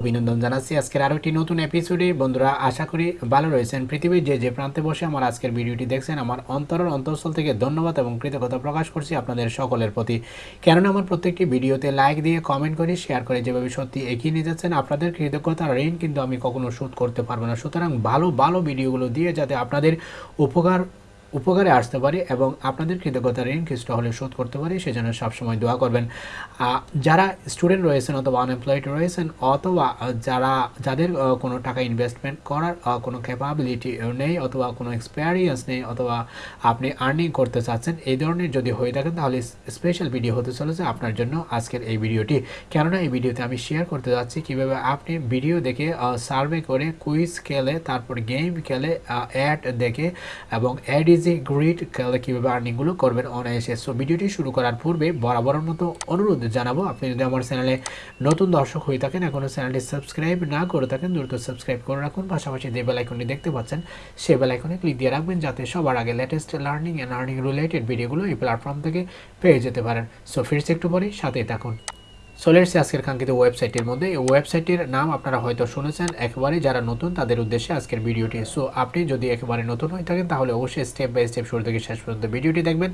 অভিনন্দন জানাচ্ছি। আজকের আরও একটি নতুন এপিসোডে বন্ধুরা, আশা করি ভালো রয়েছেন। পৃথিবীর যে যে প্রান্তে বসে আমার আজকের ভিডিওটি দেখছেন, আমার অন্তরের অন্তঃস্থল থেকে ধন্যবাদ এবং কৃতজ্ঞতা প্রকাশ করছি আপনাদের সকলের প্রতি। কেননা, আমার প্রত্যেকটি ভিডিওতে লাইক দিয়ে কমেন্ট করে শেয়ার করে যেভাবে সত্যি এগিয়ে নিয়ে যাচ্ছেন, আপনাদের কৃতজ্ঞতার ঋণ কিন্তু আমি কখনো শোধ করতে পারব না। সুতরাং ভালো ভালো ভিডিওগুলো দিয়ে যাতে আপনাদের উপকার উপকারে আসতে পারি এবং আপনাদের কৃতজ্ঞতা ঋণ কিছুটা হলে শোধ করতে পারি, সেজন্য সবসময় দোয়া করবেন। যারা স্টুডেন্ট রয়েছেন অথবা আনএমপ্লয়েড রয়েছেন অথবা যারা, যাদের কোনো টাকা ইনভেস্টমেন্ট করার কোনো ক্যাপাবিলিটি নেই অথবা কোনো এক্সপেরিয়েন্স নেই অথবা আপনি আর্নিং করতে চাচ্ছেন, এই ধরনের যদি হয়ে থাকেন তাহলে স্পেশাল ভিডিও হতে চলেছে আপনার জন্য আজকের এই ভিডিওটি কেননা এই ভিডিওতে আমি শেয়ার করতে যাচ্ছি কীভাবে আপনি ভিডিও দেখে সার্ভে করে কুইজ খেলে, তারপর গেম খেলে অ্যাড দেখে এবং অ্যাড গ্রেট খেলে কীভাবে আর্নিংগুলো করবেন অনায়াসে। সো ভিডিওটি শুরু করার পূর্বে বরাবরের মতো অনুরোধ জানাব, আপনি যদি আমার চ্যানেলে নতুন দর্শক হয়ে থাকেন এখনও চ্যানেলটি সাবস্ক্রাইব না করে থাকেন, দ্রুত সাবস্ক্রাইব করে রাখুন। পাশাপাশি যে বেল আইকনটি দেখতে পাচ্ছেন সে বেল আইকনে ক্লিক দিয়ে রাখবেন, যাতে সবার আগে latest learning and earning related ভিডিওগুলো এই প্ল্যাটফর্ম থেকে পেয়ে যেতে পারেন। সো ফিরছে একটু পরে সাথেই থাকুন। এসেছি আজকের কাঙ্ক্ষিত ওয়েবসাইটের মধ্যে। এই ওয়েবসাইটের নাম আপনারা হয়তো শুনেছেন, একবারে যারা নতুন তাদের উদ্দেশ্যে আজকের ভিডিওটি। সো আপনি যদি একেবারে নতুন হয়ে থাকেন, তাহলে অবশ্যই স্টেপ বাই স্টেপ শুরু থেকে শেষ পর্যন্ত ভিডিওটি দেখবেন।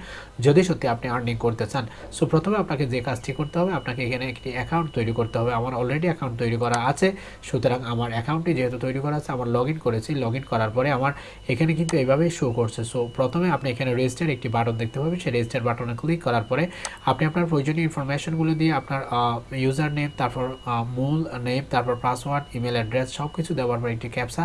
যদি সত্যি আপনি আর্নিং করতে চান সো প্রথমে আপনাকে যে কাজটি করতে হবে, আপনাকে এখানে একটি অ্যাকাউন্ট তৈরি করতে হবে। আমার অলরেডি অ্যাকাউন্ট তৈরি করা আছে, সুতরাং আমার অ্যাকাউন্টটি যেহেতু তৈরি করা আছে, আমার লগ করেছি। লগ করার পরে আমার এখানে কিন্তু এইভাবেই শো করছে। সো প্রথমে আপনি এখানে রেজিস্টার একটি বাটন দেখতে পাবেন। সেই রেজিস্টার বাটনে ক্লিক করার পরে আপনি আপনার প্রয়োজনীয় ইনফরমেশনগুলো দিয়ে আপনার ইউজার নেম তারপর মূল নেম তারপর পাসওয়ার্ড ইমেল অ্যাড্রেস সব কিছু দেওয়ার পর একটি ক্যাপসা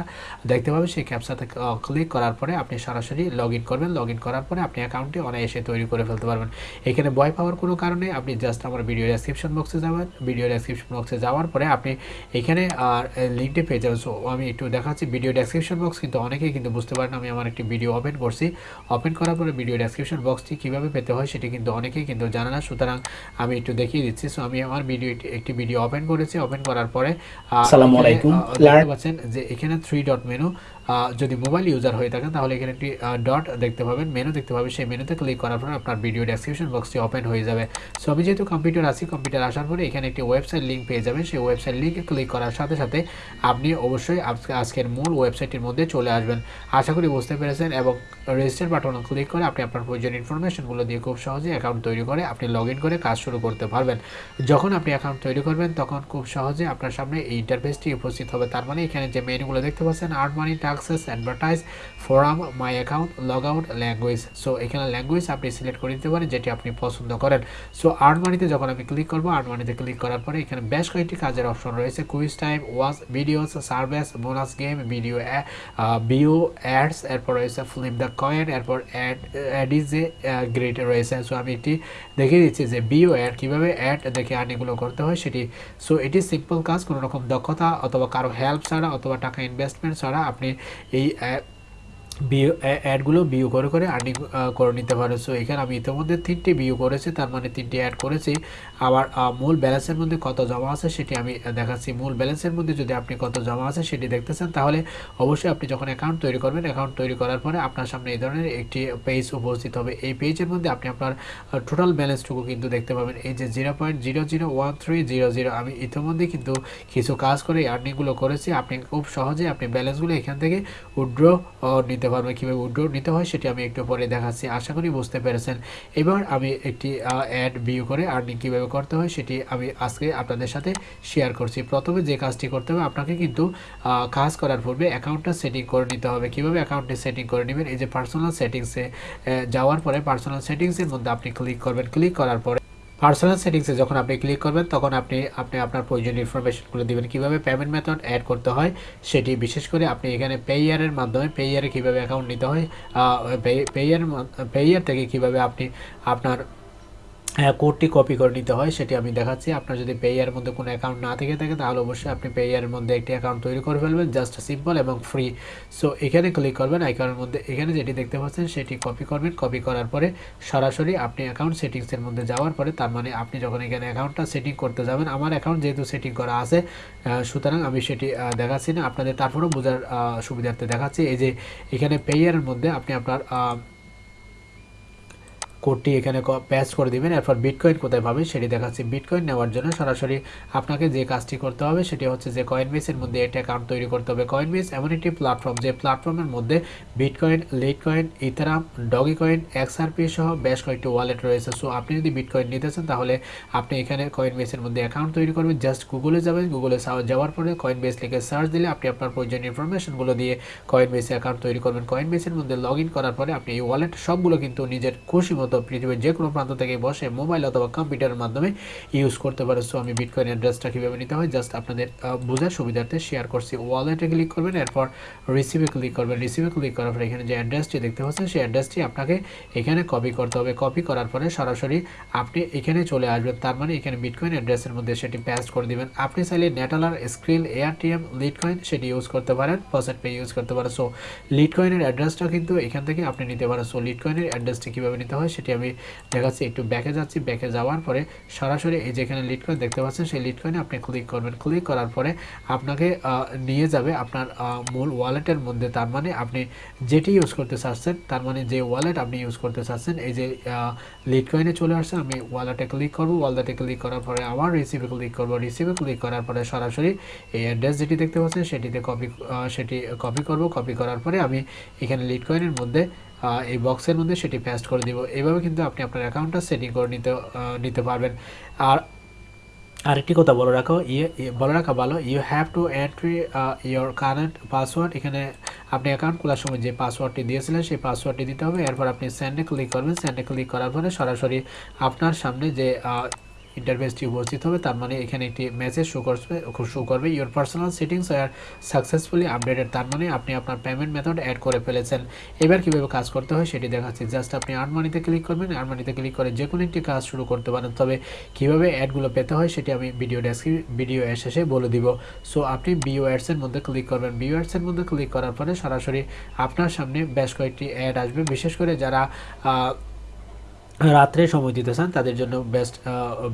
দেখতে পাবেন। সেই ক্যাপসাতে ক্লিক করার পরে আপনি সরাসরি লগ ইন করবেন। লগ করার পরে আপনি অ্যাকাউন্টটি অনায়াসে তৈরি করে ফেলতে পারবেন। এখানে ভয় পাওয়ার কোনো কারণে আপনি জাস্ট আমার ভিডিও ডেসক্রিপশন বক্সে যাবেন। ভিডিও ডেসক্রিপশন বক্সে যাওয়ার পরে আপনি এখানে, আর লিঙ্কটি পেয়ে যাবেন। সো আমি একটু দেখাচ্ছি ভিডিও ডেসক্রিপশন বক্স কিন্তু অনেকেই কিন্তু বুঝতে পারেন আমি আমার একটি ভিডিও ওপেন করছি। ওপেন করার পরে ভিডিও ডেসক্রিপশন বক্সটি কীভাবে পেতে হয়, সেটি কিন্তু অনেকেই কিন্তু জানে না। সুতরাং আমি একটু দেখিয়ে দিচ্ছি। সো আমি আমার ভিডিও একটি ভিডিও ওপেন করেছি ওপেন করার পরে আসসালামু আলাইকুম। দেখতে পাচ্ছেন যে এখানে থ্রি ডট মেনু যদি মোবাইল ইউজার হয়ে থাকেন, তাহলে এখানে একটি ডট দেখতে পাবেন। মেনু দেখতে পাবেন। সেই মেনুতে ক্লিক করার পরে আপনার ভিডিও ডেসক্রিপশন বক্সটি ওপেন হয়ে যাবে। সো আমি যেহেতু কম্পিউটার আছি কম্পিউটার আসার পরে এখানে একটি ওয়েবসাইট লিঙ্ক পেয়ে যাবেন। সেই ওয়েবসাইট লিঙ্কে ক্লিক করার সাথে সাথে আপনি অবশ্যই আজকের মূল ওয়েবসাইটের মধ্যে চলে আসবেন। আশা করি বুঝতে পেরেছেন এবং রেজিস্টার বাটনে ক্লিক করে আপনি আপনার প্রয়োজনীয় ইনফরমেশনগুলো দিয়ে খুব সহজে অ্যাকাউন্ট তৈরি করে আপনি লগ করে কাজ শুরু করতে পারবেন। যখন আপনি অ্যাকাউন্ট তৈরি করবেন, তখন খুব সহজে আপনার সামনে এই ইন্টারফেসটি উপস্থিত হবে। তার মানে এখানে যে মেনুগুলো দেখতে পাচ্ছেন art money taxes advertise forum my account log out language so এখানে ল্যাঙ্গুয়েজ আপনি সিলেক্ট করে দিতে পারেন, যেটি আপনি পছন্দ করেন। সো আর্ট মানিতে যখন আমি ক্লিক করব আর্ট মানিতে ক্লিক করার পরে এখানে বেশ কয়েকটি কাজের অপশন রয়েছে। Quiz time watch videos service bonus game video bio ads এরপর রয়েছে ফ্লিপ দ্য কয়েন এরপর add add is a great রয়েছে। সো আমি এটি দেখিয়ে দিচ্ছি যে বিও অ্যাড কীভাবে অ্যাড দেখে আর্নিংগুলো করতে হয় সেটি। সো এটি সিম্পল কাজ, কোনো রকম দক্ষতা অথবা কারও হেল্প ছাড়া অথবা টাকা ইনভেস্টমেন্ট ছাড়া আপনি এই অ্যা- অ্যাডগুলো বিউ করে করে আর্নিং করে নিতে পারে। সো এখানে আমি ইতিমধ্যে তিনটি বিউ করেছি, তার মানে তিনটি অ্যাড করেছি। আবার মূল ব্যালেন্সের মধ্যে কত জমা আছে সেটি আমি দেখাচ্ছি। মূল ব্যালেন্সের মধ্যে যদি আপনি কত জমা আছে সেটি দেখতেছেন, তাহলে অবশ্যই আপনি যখন অ্যাকাউন্ট তৈরি করবেন অ্যাকাউন্ট তৈরি করার পরে আপনার সামনে এই ধরনের একটি পেজ উপস্থিত হবে। এই পেজের মধ্যে আপনি আপনার টোটাল ব্যালেন্সটুকু কিন্তু দেখতে পাবেন। এই যে zero point zero zero one three zero zero আমি ইতিমধ্যে কিন্তু কিছু কাজ করে আর্নিংগুলো করেছি। আপনি খুব সহজে আপনি ব্যালেন্সগুলো এখান থেকে উইড্র নিতে পারবেন কীভাবে উইড্র নিতে হয় সেটি আমি একটু পরে দেখাচ্ছি। আশা করি বুঝতে পেরেছেন। এবার আমি একটি অ্যাড ভিউ করে আর্নিং কীভাবে করতে হয় সেটি আমি আজকে আপনাদের সাথে শেয়ার করছি। প্রথমে যে কাজটি করতে হবে, আপনাকে কিন্তু কাজ করার পূর্বে অ্যাকাউন্টটা সেটিং করে নিতে হবে। কীভাবে অ্যাকাউন্টটি সেটিং করে নেবেন? এই যে পার্সোনাল সেটিংসে যাওয়ার পরে পার্সোনাল সেটিংসের মধ্যে আপনি ক্লিক করবেন। ক্লিক করার পরে পার্সোনাল সেটিংসে যখন আপনি ক্লিক করবেন, তখন আপনি আপনি আপনার প্রয়োজনীয় ইনফরমেশনগুলো দেবেন। কীভাবে পেমেন্ট মেথড অ্যাড করতে হয়, সেটি বিশেষ করে আপনি এখানে পেয়ারের মাধ্যমে পেয়ারে কীভাবে অ্যাকাউন্ট নিতে হয় পেইয়ার পেয়ার থেকে কীভাবে আপনি আপনার কোডটি কপি করে নিতে হয়, সেটি আমি দেখাচ্ছি। আপনার যদি পেয়ারের মধ্যে কোনো অ্যাকাউন্ট না থেকে থাকে, তাহলে অবশ্যই আপনি পেয়ারের মধ্যে একটি অ্যাকাউন্ট তৈরি করে ফেলবেন জাস্ট সিম্পল এবং ফ্রি সো এখানে ক্লিক করবেন আইকনের মধ্যে এখানে যেটি দেখতে পাচ্ছেন, সেটি কপি করবেন। কপি করার পরে সরাসরি আপনি অ্যাকাউন্ট সেটিংসের মধ্যে যাওয়ার পরে, তার মানে আপনি যখন এখানে অ্যাকাউন্টটা সেটিং করতে যাবেন, আমার অ্যাকাউন্ট যেহেতু সেটিং করা আছে সুতরাং আমি সেটি দেখাচ্ছি না। আপনাদের তারপরেও বোঝার সুবিধার্থে দেখাচ্ছি। এই যে এখানে পেয়ারের মধ্যে আপনি আপনার কোডটি এখানে পেস্ট করে দিবেন, এরপর বিটকয়েন কোথায় পাবেন সেটি দেখাচ্ছি। বিটকয়েন নেওয়ার জন্য সরাসরি আপনাকে যে কাজটি করতে হবে সেটি হচ্ছে যে কয়েনবেসের মধ্যে একটা অ্যাকাউন্ট তৈরি করতে হবে। কয়েনবেস এমন একটি প্ল্যাটফর্ম যে প্ল্যাটফর্মের মধ্যে bitcoin litecoin ethereum dogecoin XRP সহ বেশ কয়েকটি ওয়ালেট রয়েছে। সো আপনি যদি বিটকয়েন নিতে চান, তাহলে আপনি এখানে কয়েনবেসের মধ্যে অ্যাকাউন্ট তৈরি করবেন। জাস্ট গুগলে যাবেন গুগলে যাওয়ার পরে কয়েনবেস লিখে সার্চ দিলে আপনি আপনার প্রয়োজনীয় ইনফরমেশনগুলো দিয়ে কয়েনবেসে অ্যাকাউন্ট তৈরি করবেন। কয়েনবেসের মধ্যে লগ করার পরে আপনি এই ওয়ালেট সবগুলো কিন্তু নিজের খুশি মতো পৃথিবীর যে কোনো প্রান্ত থেকে বসে মোবাইল অথবা কম্পিউটারের মাধ্যমে ইউজ করতে পারে। সো আমি বিটকয়েন অ্যাড্রেসটা কীভাবে নিতে হয়? জাস্ট আপনাদের বোঝার সুবিধার্থে শেয়ার করছি। ওয়ালেটে ক্লিক করবেন, এরপর রিসিভে ক্লিক করবেন। রিসিভে ক্লিক করার পরে এখানে যে অ্যাড্রেসটি দেখতে পাচ্ছেন, সেই অ্যাড্রেসটি আপনাকে এখানে কপি করতে হবে। কপি করার পরে সরাসরি আপনি এখানে চলে আসবেন। তার মানে এখানে বিটকয়েন অ্যাড্রেসের মধ্যে সেটি পেস্ট করে দিবেন। আপনি চাইলে Neteller Skrill AirTM litecoin সেটি ইউজ করতে পারেন পার্সেন্ট পে ইউজ করতে পারেন। সো লিড কয়েনের অ্যাড্রেসটা কিন্তু এখান থেকে আপনি নিতে পারেন। সো লিড কয়েনের অ্যাড্রেসটি কীভাবে নিতে হয় সেটি আমি দেখাচ্ছি। একটু ব্যাকে যাচ্ছি। ব্যাকে যাওয়ার পরে সরাসরি এই যেখানে লিড কয়েন দেখতে পাচ্ছেন, সেই লিড কয়েনে আপনি ক্লিক করবেন। ক্লিক করার পরে আপনাকে নিয়ে যাবে আপনার মূল ওয়ালেটের মধ্যে। তার মানে আপনি যেটি ইউজ করতে চাচ্ছেন, তার মানে যে ওয়ালেট আপনি ইউজ করতে চাচ্ছেন, এই যে লিড কয়েনে চলে আসছে। আমি ওয়ালেটে ক্লিক করব। ওয়ালেটে ক্লিক করার পরে আবার রিসিভে ক্লিক করব। রিসিভে ক্লিক করার পরে সরাসরি এই অ্যাড্রেস যেটি দেখতে পাচ্ছেন, সেটিতে কপি সেটি কপি করব। কপি করার পরে আমি এখানে লিড কয়েনের মধ্যে এই বক্সের মধ্যে সেটি পেস্ট করে দিব। এভাবে কিন্তু আপনি আপনার অ্যাকাউন্টটা সেটিং করে নিতে নিতে পারবেন। আর আরেকটি কথা বলে রাখো ইয়ে বলে রাখা ভালো you have to entry your current password এখানে আপনি অ্যাকাউন্ট খোলার সময় যে পাসওয়ার্ডটি দিয়েছিলেন, সেই পাসওয়ার্ডটি দিতে হবে। এরপর আপনি স্যান্ডে ক্লিক করবেন। স্যান্ডে ক্লিক করার পরে সরাসরি আপনার সামনে যে ইন্টারফেসটি উপস্থিত হবে। তার মানে এখানে একটি মেসেজ শো করবে শো করবে। Your personal settings are successfully updated তার মানে আপনি আপনার পেমেন্ট মেথড অ্যাড করে ফেলেছেন। এবার কীভাবে কাজ করতে হয় সেটি দেখাচ্ছি। জাস্ট আপনি আর্নমানিতে ক্লিক করবেন আর্নমানিতে ক্লিক করে যে কোনো একটি কাজ শুরু করতে পারেন। তবে কীভাবে অ্যাডগুলো পেতে হয় সেটি আমি ভিডিও ডেসক্রিপ ভিডিও শেষে বলে দিব। সো আপনি বিও অ্যাডসের মধ্যে ক্লিক করবেন। বিও অ্যাডসের মধ্যে ক্লিক করার পরে সরাসরি আপনার সামনে বেশ কয়েকটি অ্যাড আসবে। বিশেষ করে যারা রাত্রে সময় দিতে চান, তাদের জন্য বেস্ট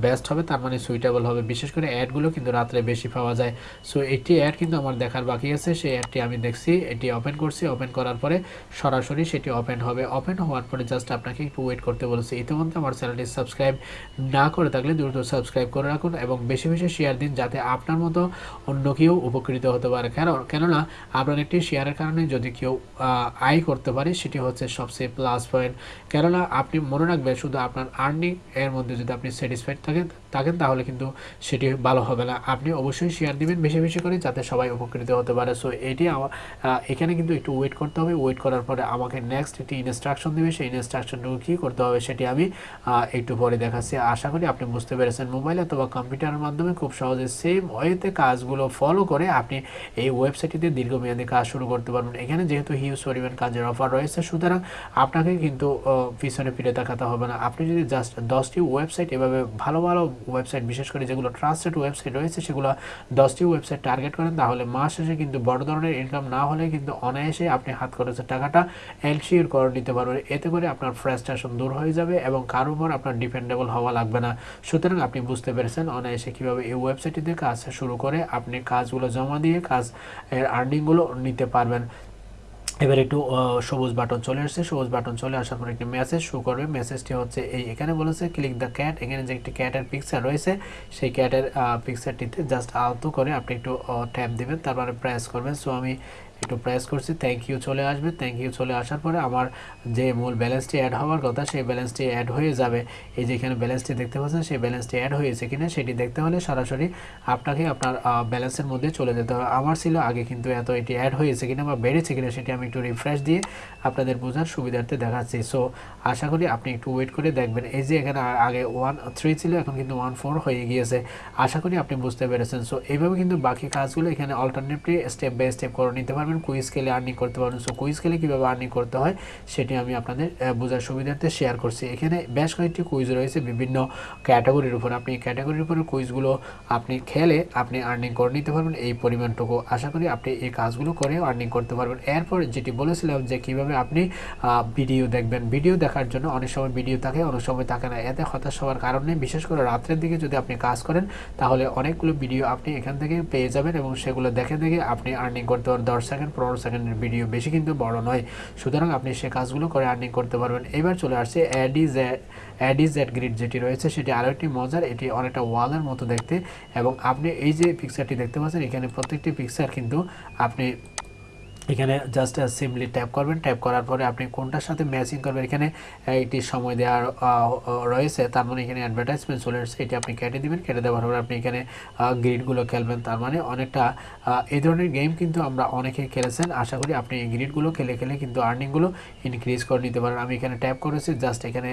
বেস্ট হবে, তার মানে সুইটেবল হবে। বিশেষ করে অ্যাডগুলো কিন্তু রাত্রে বেশি পাওয়া যায়। সো একটি অ্যাড কিন্তু আমার দেখার বাকি আছে, সেই অ্যাডটি আমি দেখছি, এটি ওপেন করছি। ওপেন করার পরে সরাসরি সেটি ওপেন হবে। ওপেন হওয়ার পরে জাস্ট আপনাকে একটু ওয়েট করতে বলেছি। ইতিমধ্যে আমার চ্যানেলটি সাবস্ক্রাইব না করে থাকলে দ্রুত সাবস্ক্রাইব করে রাখুন এবং বেশি বেশি শেয়ার দিন, যাতে আপনার মতো অন্য কেউ উপকৃত হতে পারে। কেন, কেননা আপনার একটি শেয়ারের কারণে যদি কেউ আয় করতে পারে, সেটি হচ্ছে সবচেয়ে প্লাস পয়েন্ট কেননা আপনি মনে রাখবেন শুধু আপনার আর্নিং এর মধ্যে যদি আপনি স্যাটিসফাইড থাকেন থাকেন, তাহলে কিন্তু সেটি ভালো হবে না। আপনি অবশ্যই শেয়ার দিবেন বেশি বেশি করে যাতে সবাই উপকৃত হতে পারে। সো এটি এখানে কিন্তু একটু ওয়েট করতে হবে। ওয়েট করার পরে আমাকে নেক্সট একটি ইনস্ট্রাকশন দেবে। সেই ইনস্ট্রাকশনটুকু কী করতে হবে সেটি আমি একটু পরে দেখাচ্ছি। আশা করি আপনি বুঝতে পেরেছেন। মোবাইল অথবা কম্পিউটারের মাধ্যমে খুব সহজে সেম ওয়েতে কাজগুলো ফলো করে আপনি এই ওয়েবসাইটটিতে দীর্ঘমেয়াদী কাজ শুরু করতে পারবেন। এখানে যেহেতু হিউজ পরিমাণ কাজের অফার রয়েছে, সুতরাং আপনাকে কিন্তু পিছনে ফিরে তাকাতে হবে না আপনি যদি জাস্ট দশটি ওয়েবসাইট এভাবে ভালো ভালো ওয়েবসাইট বিশেষ করে যেগুলো ট্রাস্টেড ওয়েবসাইট রয়েছে, সেগুলো দশটি ওয়েবসাইট টার্গেট করেন, তাহলে মাস শেষে কিন্তু বড় ধরনের ইনকাম না হলে কিন্তু অনায়াসে আপনি হাত খরচের টাকাটা এনশিওর করে নিতে পারবেন। এতে করে আপনার ফ্রাস্ট্রেশন দূর হয়ে যাবে এবং কারোর উপর আপনার ডিপেন্ডেবল হওয়া লাগবে না। সুতরাং আপনি বুঝতে পেরেছেন অনায়াসে কীভাবে এই ওয়েবসাইটটিতে কাজ শুরু করে আপনি কাজগুলো জমা দিয়ে কাজ, এর আর্নিংগুলো নিতে পারবেন। এবার একটু সবুজ বাটন চলে আসছে, সবুজ বাটন চলে আসার পর একটি মেসেজ শো করবে। মেসেজটি হচ্ছে এই, এখানে বলেছে ক্লিক দ্য ক্যাট এখানে যে একটি ক্যাটের পিকচার রয়েছে, সেই ক্যাটের পিকচারটিতে জাস্ট আলতো করে আপনি একটু ট্যাপ দেবেন, তারপরে প্রেস করবেন। সো আমি একটু প্রেস করছি থ্যাংক ইউ চলে আসবে থ্যাংক ইউ চলে আসার পরে আমার যে মূল ব্যালেন্সটি অ্যাড হওয়ার কথা, সেই ব্যালেন্সটি অ্যাড হয়ে যাবে। এই যে এখানে ব্যালেন্সটি দেখতে পাচ্ছেন, সেই ব্যালেন্সটি অ্যাড হয়েছে কিনা, সেটি দেখতে হলে সরাসরি আপনাকে আপনার ব্যালেন্সের মধ্যে চলে যেতে হবে। আমার ছিল আগে কিন্তু এত এটি অ্যাড হয়েছে কিনা বা বেড়েছে কিনা, সেটি আমি একটু রিফ্রেশ দিয়ে আপনাদের বোঝার সুবিধার্থে দেখাচ্ছি। সো আশা করি আপনি একটু ওয়েট করে দেখবেন। এই যে এখানে আগে ওয়ান থ্রি ছিল, এখন কিন্তু ওয়ান ফোর হয়ে গিয়েছে। আশা করি আপনি বুঝতে পেরেছেন। সো এইভাবে কিন্তু বাকি কাজগুলো এখানে অল্টারনেটলি স্টেপ বাই স্টেপ করে নিতে পারবেন। পারবেন কুইজ স্কেলে আর্নিং করতে পারবেন। সো কুইজ স্কেলে কীভাবে আর্নিং করতে হয়, সেটি আমি আপনাদের বোঝার সুবিধার্থে শেয়ার করছি। এখানে বেশ কয়েকটি কুইজ রয়েছে বিভিন্ন ক্যাটাগরির উপর। আপনি ক্যাটাগরির উপরে কুইজগুলো আপনি খেলে আপনি আর্নিং করে নিতে পারবেন এই পরিমাণটুকু। আশা করি আপনি এই কাজগুলো করে আর্নিং করতে পারবেন। এরপর যেটি বলেছিলাম যে কীভাবে আপনি ভিডিও দেখবেন। ভিডিও দেখার জন্য অনেক সময় ভিডিও থাকে, অনেক সময় থাকে না। এতে হতাশ হওয়ার কারণে বিশেষ করে রাত্রের দিকে যদি আপনি কাজ করেন, তাহলে অনেকগুলো ভিডিও আপনি এখান থেকে পেয়ে যাবেন এবং সেগুলো দেখে দেখে আপনি আর্নিং করতে পারেন দশ সেকেন্ড পনেরো সেকেন্ডের ভিডিও বেশি কিন্তু বড় নয়। সুতরাং আপনি সে কাজগুলো করে আর্নিং করতে পারবেন। এবার চলে আসছে অ্যাডিজ অ্যাডিজ অ্যাড গ্রিড যেটি রয়েছে, সেটি আরও একটি মজার, এটি অনেকটা ওয়ালের মতো দেখতে। এবং আপনি এই যে পিকচারটি দেখতে পাচ্ছেন, এখানে প্রত্যেকটি পিকচার কিন্তু আপনি এখানে জাস্ট সিম্পলি ট্যাপ করবেন। ট্যাপ করার পরে আপনি কোনটার সাথে ম্যাচিং করবেন? এখানে একটি সময় দেওয়ার রয়েছে। তার মানে এখানে অ্যাডভার্টাইজমেন্ট চলে এসেছে এটি আপনি কেটে দিবেন। কেটে দেওয়ার পরে আপনি এখানে গ্রিডগুলো খেলবেন। তার মানে অনেকটা এই ধরনের গেম কিন্তু আমরা অনেকে খেলেছেন। আশা করি আপনি এই গ্রিডগুলো খেলে খেলে কিন্তু আর্নিংগুলো ইনক্রিজ করে নিতে পারেন। আমি এখানে ট্যাপ করেছি। জাস্ট এখানে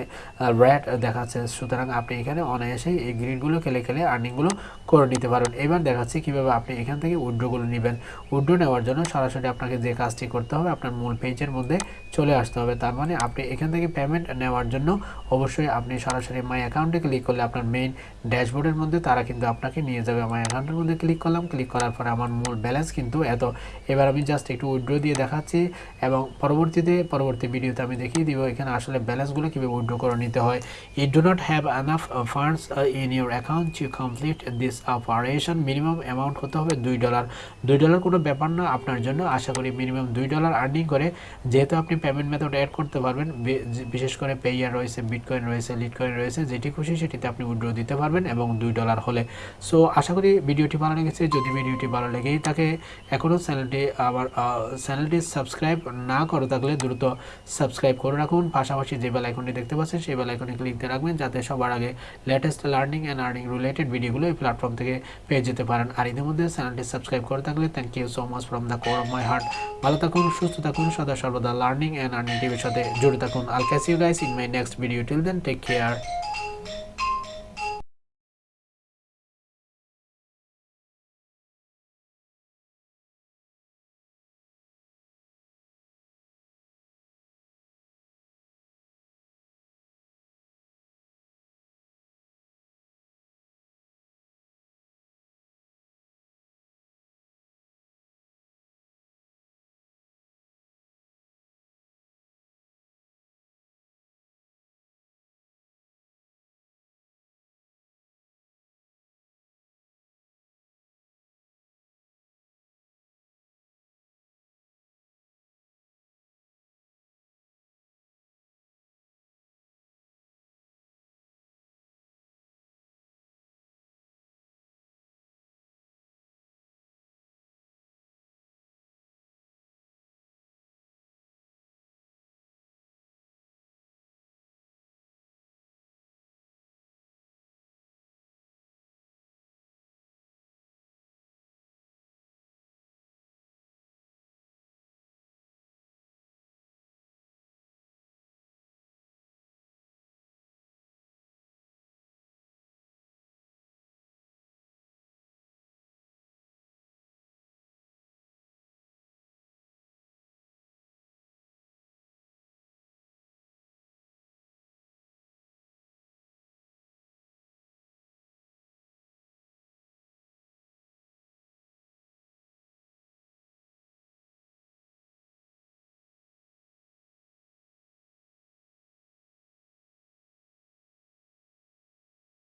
র্যাট দেখাচ্ছে। সুতরাং আপনি এখানে অনায়াসেই এই গ্রিডগুলো খেলে খেলে আর্নিংগুলো করে নিতে পারেন। এবার দেখাচ্ছি কীভাবে আপনি এখান থেকে উড্রোগুলো নেবেন। উড্রো নেওয়ার জন্য সরাসরি আপনাকে যে কাজটি করতে হবে, আপনার মূল পেজের মধ্যে চলে আসতে হবে। তার মানে আপনি এখান থেকে পেমেন্ট নেওয়ার জন্য অবশ্যই আপনি সরাসরি মাই অ্যাকাউন্টে ক্লিক করলে আপনার মেইন ড্যাশবোর্ডের মধ্যে তারা কিন্তু আপনাকে নিয়ে যাবে। মাই অ্যাকাউন্টের মধ্যে ক্লিক করলাম ক্লিক করার পরে আমার মূল ব্যালেন্স কিন্তু এত। এবার আমি জাস্ট একটু উইড্রো দিয়ে দেখাচ্ছি এবং পরবর্তীতে, পরবর্তী ভিডিওতে আমি দেখিয়ে দিব এখানে আসলে ব্যালেন্সগুলো কীভাবে উইড্রো করে নিতে হয়। It do not have enough funds in your account to complete this operation minimum amount হতে হবে দুই ডলার দুই ডলার কোনো ব্যাপার না, আপনার জন্য। আশা করি মিনিমাম দুই ডলার আর্নিং করে, যেহেতু আপনি পেমেন্ট মেথড অ্যাড করতে পারবেন বিশেষ করে পেয়ার রয়েছে বিটকয়েন রয়েছে লিটকয়েন রয়েছে, যেটি খুশি সেটিতে আপনি উইড্রো দিতে পারবেন এবং দুই ডলার হলে। সো আশা করি ভিডিওটি ভালো লেগেছে। যদি ভিডিওটি ভালো লেগেই থাকে, এখনও চ্যানেলটি আমার চ্যানেলটি সাবস্ক্রাইব না করে থাকলে দ্রুত সাবস্ক্রাইব করে রাখুন। পাশাপাশি যে বেল আইকনটি দেখতে পাচ্ছেন, সেই বেল আইকনে ক্লিক দিয়ে রাখবেন, যাতে সবার আগে latest learning and earning related ভিডিওগুলো এই প্ল্যাটফর্ম থেকে পেয়ে যেতে পারেন। আর ইতিমধ্যে চ্যানেলটি সাবস্ক্রাইব করে থাকলে thank you so much from the core of my heart ভালো থাকুন, সুস্থ থাকুন, সদা সর্বদা লার্নিং অ্যান্ড আর্নিং টিভির সাথে জুড়ে থাকুন। আল cash guys in my next video till then take care